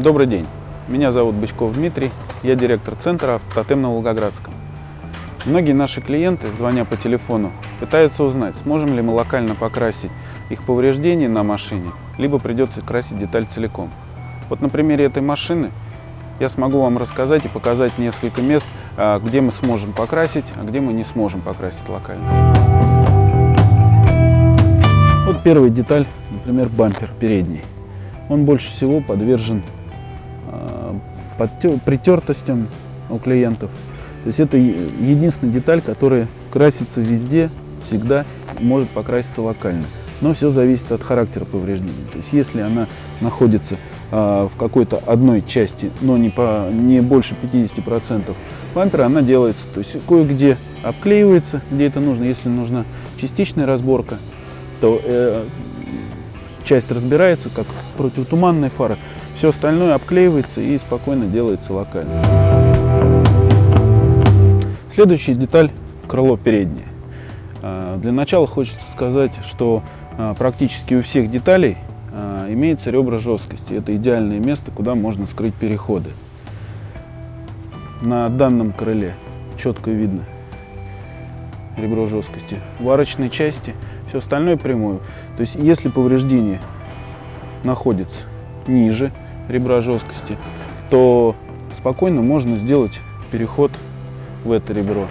Добрый день, меня зовут Бычков Дмитрий, я директор центра «Автотем» на Волгоградском. Многие наши клиенты, звоня по телефону, пытаются узнать, сможем ли мы локально покрасить их повреждения на машине, либо придется красить деталь целиком. Вот на примере этой машины я смогу вам рассказать и показать несколько мест, а, где мы сможем покрасить, а где мы не сможем покрасить локально. Вот первая деталь, например, бампер передний. Он больше всего подвержен притертостям у клиентов. То есть это единственная деталь, которая красится везде, всегда, может покраситься локально. Но все зависит от характера повреждения. То есть если она находится а, в какой-то одной части, но не, по, не больше 50% бампера, она делается. То есть кое-где обклеивается, где это нужно. Если нужна частичная разборка, то э, часть разбирается, как противотуманная фара. Все остальное обклеивается и спокойно делается локально. Следующая деталь – крыло переднее. А, для начала хочется сказать, что а, практически у всех деталей а, имеется ребра жесткости. Это идеальное место, куда можно скрыть переходы. На данном крыле четко видно ребро жесткости. В арочной части все остальное прямое. То есть если повреждение находится ниже ребра жесткости, то спокойно можно сделать переход в это ребро.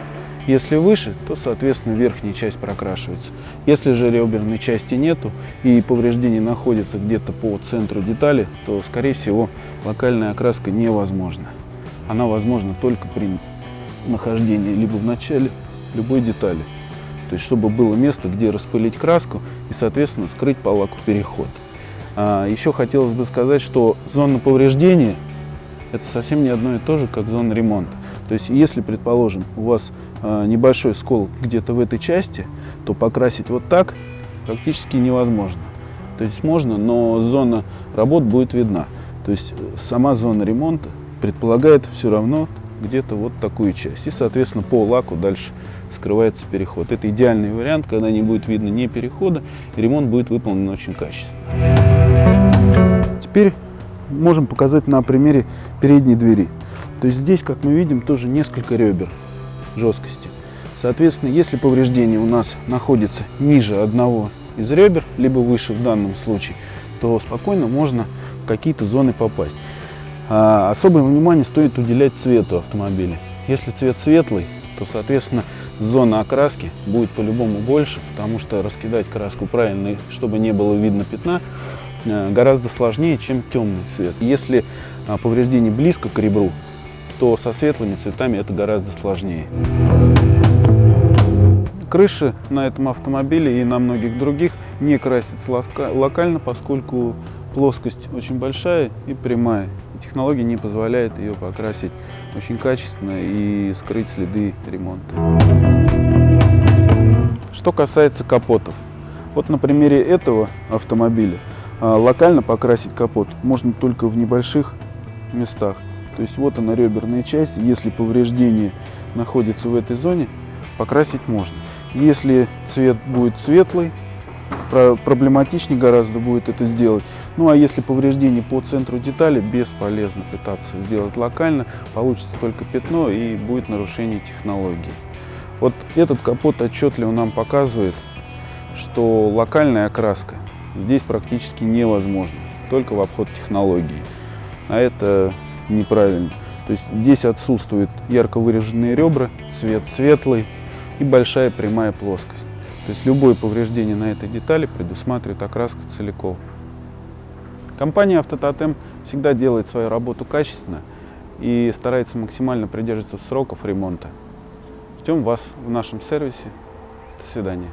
Если выше, то, соответственно, верхняя часть прокрашивается. Если же реберной части нету и повреждение находится где-то по центру детали, то, скорее всего, локальная окраска невозможна. Она возможна только при нахождении либо в начале любой детали. То есть, чтобы было место, где распылить краску и, соответственно, скрыть по лаку переход. А, еще хотелось бы сказать, что зона повреждения – это совсем не одно и то же, как зона ремонта. То есть, если, предположим, у вас а, небольшой скол где-то в этой части, то покрасить вот так практически невозможно. То есть можно, но зона работ будет видна. То есть сама зона ремонта предполагает все равно где-то вот такую часть. И, соответственно, по лаку дальше скрывается переход. Это идеальный вариант, когда не будет видно ни перехода, и ремонт будет выполнен очень качественно. Теперь можем показать на примере передней двери. То есть здесь, как мы видим, тоже несколько ребер жесткости. Соответственно, если повреждение у нас находится ниже одного из ребер, либо выше в данном случае, то спокойно можно в какие-то зоны попасть. А особое внимание стоит уделять цвету автомобиля. Если цвет светлый, то, соответственно, зона окраски будет по-любому больше, потому что раскидать краску правильно, чтобы не было видно пятна, гораздо сложнее, чем темный цвет. Если а, повреждение близко к ребру, то со светлыми цветами это гораздо сложнее. Крыши на этом автомобиле и на многих других не красятся локально, поскольку плоскость очень большая и прямая. Технология не позволяет ее покрасить очень качественно и скрыть следы ремонта. Что касается капотов. Вот на примере этого автомобиля локально покрасить капот можно только в небольших местах. То есть вот она реберная часть, если повреждение находится в этой зоне, покрасить можно. Если цвет будет светлый, проблематичнее гораздо будет это сделать. Ну а если повреждение по центру детали, бесполезно пытаться сделать локально, получится только пятно и будет нарушение технологии. Вот этот капот отчетливо нам показывает, что локальная окраска здесь практически невозможна, только в обход технологии. А это неправильно. То есть здесь отсутствуют ярко выраженные ребра, цвет светлый и большая прямая плоскость. То есть любое повреждение на этой детали предусматривает окраску целиком. Компания «Автототем» всегда делает свою работу качественно и старается максимально придерживаться сроков ремонта. Ждем вас в нашем сервисе. До свидания.